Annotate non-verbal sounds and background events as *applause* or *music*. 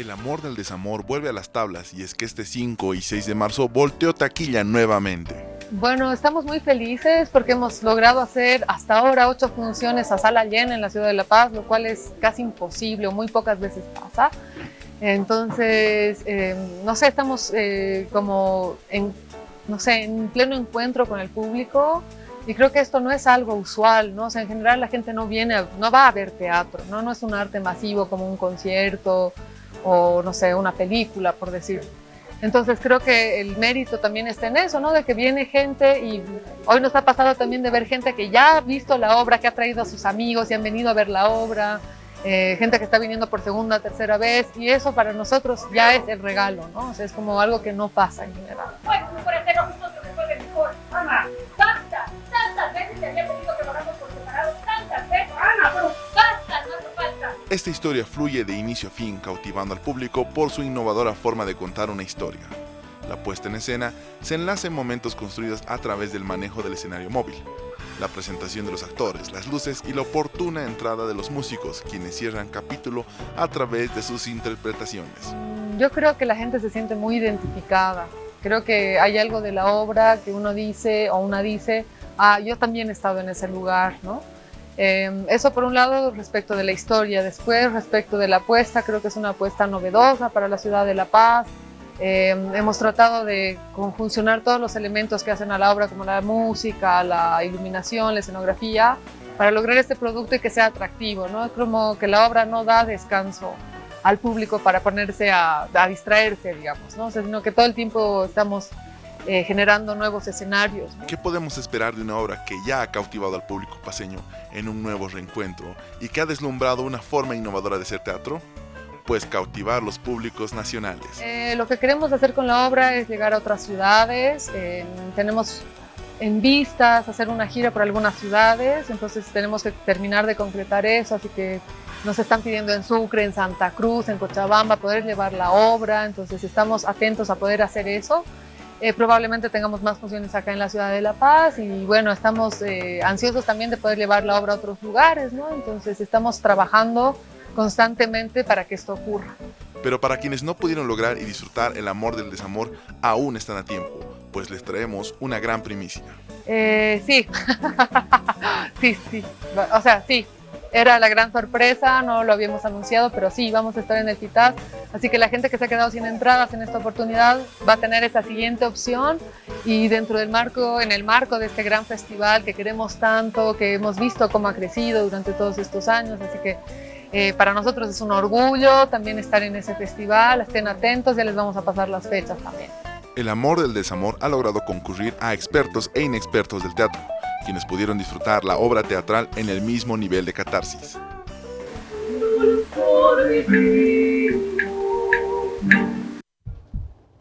El amor del desamor vuelve a las tablas y es que este 5 y 6 de marzo volteó taquilla nuevamente. Bueno, estamos muy felices porque hemos logrado hacer hasta ahora ocho funciones a sala llena en la ciudad de La Paz, lo cual es casi imposible o muy pocas veces pasa. Entonces, eh, no sé, estamos eh, como en, no sé, en pleno encuentro con el público y creo que esto no es algo usual, ¿no? O sea, en general la gente no viene, no va a ver teatro, ¿no? No es un arte masivo como un concierto o, no sé, una película, por decir. Entonces creo que el mérito también está en eso, ¿no? De que viene gente y hoy nos ha pasado también de ver gente que ya ha visto la obra, que ha traído a sus amigos y han venido a ver la obra, eh, gente que está viniendo por segunda, tercera vez y eso para nosotros ya es el regalo, ¿no? O sea, es como algo que no pasa en general. Esta historia fluye de inicio a fin, cautivando al público por su innovadora forma de contar una historia. La puesta en escena se enlaza en momentos construidos a través del manejo del escenario móvil, la presentación de los actores, las luces y la oportuna entrada de los músicos, quienes cierran capítulo a través de sus interpretaciones. Yo creo que la gente se siente muy identificada. Creo que hay algo de la obra que uno dice o una dice, ah, yo también he estado en ese lugar, ¿no? Em, eso por un lado respecto de la historia, después respecto de la apuesta, creo que es una apuesta novedosa para la ciudad de La Paz. Em, hemos tratado de conjuncionar todos los elementos que hacen a la obra, como la música, la iluminación, la escenografía, para lograr este producto y que sea atractivo, ¿no? Es como que la obra no da descanso al público para ponerse a, distraerse, digamos, ¿no? sino que todo el tiempo estamos eh, generando nuevos escenarios. ¿Qué podemos esperar de una obra que ya ha cautivado al público paseño en un nuevo reencuentro y que ha deslumbrado una forma innovadora de hacer teatro? Pues cautivar los públicos nacionales. Eh, lo que queremos hacer con la obra es llegar a otras ciudades. tenemos en vistas hacer una gira por algunas ciudades, entonces tenemos que terminar de concretar eso, así que nos están pidiendo en Sucre, en Santa Cruz, en Cochabamba, poder llevar la obra, entonces estamos atentos a poder hacer eso. Eh, probablemente tengamos más funciones acá en la ciudad de La Paz y bueno, estamos eh, ansiosos también de poder llevar la obra a otros lugares, ¿no? Entonces estamos trabajando constantemente para que esto ocurra. Pero para quienes no pudieron lograr y disfrutar el amor del desamor, aún están a tiempo, pues les traemos una gran primicia. Eh, sí, *laughs* sí, sí, o sea, sí, era la gran sorpresa, no lo habíamos anunciado, pero sí, vamos a estar en el FITAS. Así que la gente que se ha quedado sin entradas en esta oportunidad va a tener esa siguiente opción y dentro del marco, en el marco de este gran festival que queremos tanto, que hemos visto cómo ha crecido durante todos estos años, así que eh, para nosotros es un orgullo también estar en ese festival, estén atentos, ya les vamos a pasar las fechas también. El amor del desamor ha logrado concurrir a expertos e inexpertos del teatro quienes pudieron disfrutar la obra teatral en el mismo nivel de catarsis.